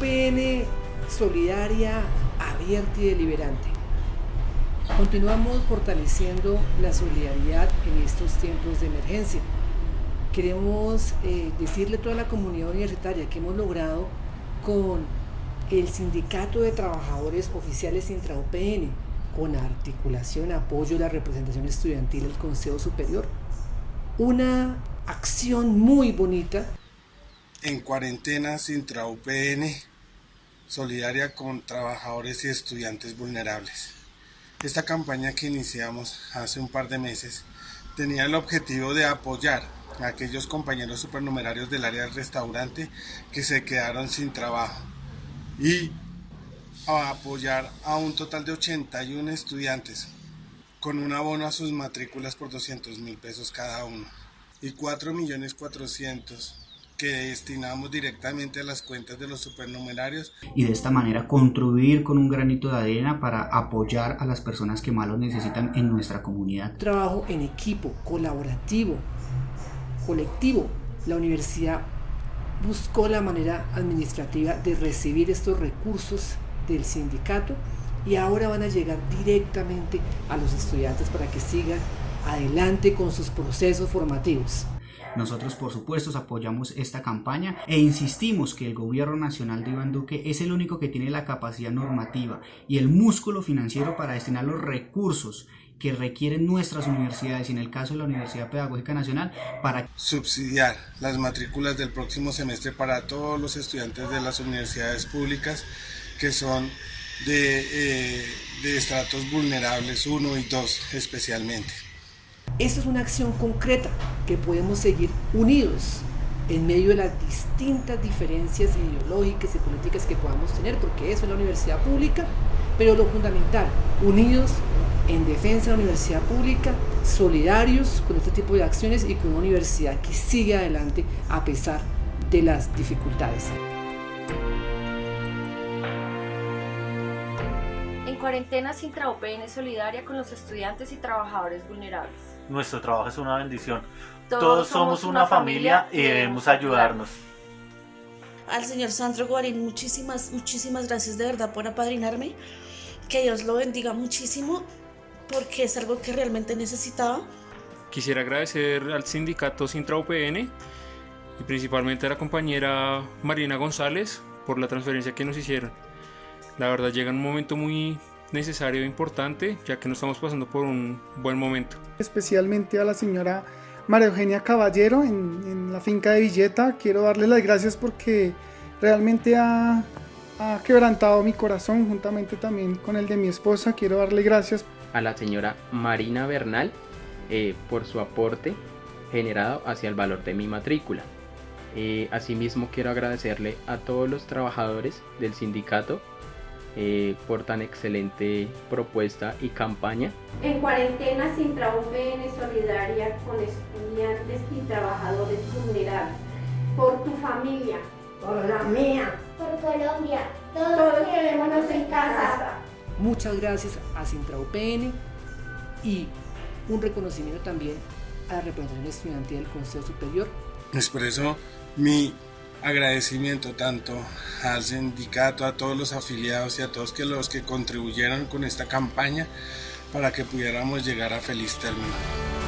UPN solidaria, abierta y deliberante. Continuamos fortaleciendo la solidaridad en estos tiempos de emergencia. Queremos eh, decirle a toda la comunidad universitaria que hemos logrado con el Sindicato de Trabajadores Oficiales Intra-UPN, con articulación, apoyo de la representación estudiantil del Consejo Superior. Una acción muy bonita. En cuarentena intra-UPN, solidaria con trabajadores y estudiantes vulnerables. Esta campaña que iniciamos hace un par de meses tenía el objetivo de apoyar a aquellos compañeros supernumerarios del área del restaurante que se quedaron sin trabajo y a apoyar a un total de 81 estudiantes con un abono a sus matrículas por 200 mil pesos cada uno y 4 millones 400 que destinamos directamente a las cuentas de los supernumerarios. Y de esta manera contribuir con un granito de arena para apoyar a las personas que más lo necesitan en nuestra comunidad. Trabajo en equipo, colaborativo, colectivo. La universidad buscó la manera administrativa de recibir estos recursos del sindicato y ahora van a llegar directamente a los estudiantes para que sigan adelante con sus procesos formativos. Nosotros, por supuesto, apoyamos esta campaña e insistimos que el gobierno nacional de Iván Duque es el único que tiene la capacidad normativa y el músculo financiero para destinar los recursos que requieren nuestras universidades y en el caso de la Universidad Pedagógica Nacional para subsidiar las matrículas del próximo semestre para todos los estudiantes de las universidades públicas que son de, eh, estratos vulnerables 1 y 2 especialmente. Esta es una acción concreta que podemos seguir unidos en medio de las distintas diferencias ideológicas y políticas que podamos tener, porque eso es la universidad pública, pero lo fundamental, unidos en defensa de la universidad pública, solidarios con este tipo de acciones y con una universidad que sigue adelante a pesar de las dificultades. En cuarentena intra-OPN solidaria con los estudiantes y trabajadores vulnerables. Nuestro trabajo es una bendición. Todos, somos una familia y debemos ayudarnos. Al señor Sandro Guarín, muchísimas, muchísimas gracias de verdad por apadrinarme. Que Dios lo bendiga muchísimo porque es algo que realmente necesitaba. Quisiera agradecer al sindicato Sintra UPN y principalmente a la compañera Marina González por la transferencia que nos hicieron. La verdad llega en un momento muy necesario e importante ya que no estamos pasando por un buen momento. Especialmente a la señora María Eugenia Caballero en, en la finca de Villeta. Quiero darle las gracias porque realmente ha, ha quebrantado mi corazón juntamente también con el de mi esposa. Quiero darle gracias. A la señora Marina Bernal eh, por su aporte generado hacia el valor de mi matrícula. Eh, asimismo quiero agradecerle a todos los trabajadores del sindicato eh, por tan excelente propuesta y campaña. En cuarentena sin UPN solidaria con estudiantes y trabajadores vulnerables. Por tu familia. Por la mía. Por Colombia. Todos, Todos quedémonos en casa. Muchas gracias a Sintra UPN y un reconocimiento también a la representación estudiantil del Consejo Superior. Expreso mi agradecimiento tanto al sindicato, a todos los afiliados y a todos que los que contribuyeron con esta campaña para que pudiéramos llegar a feliz término.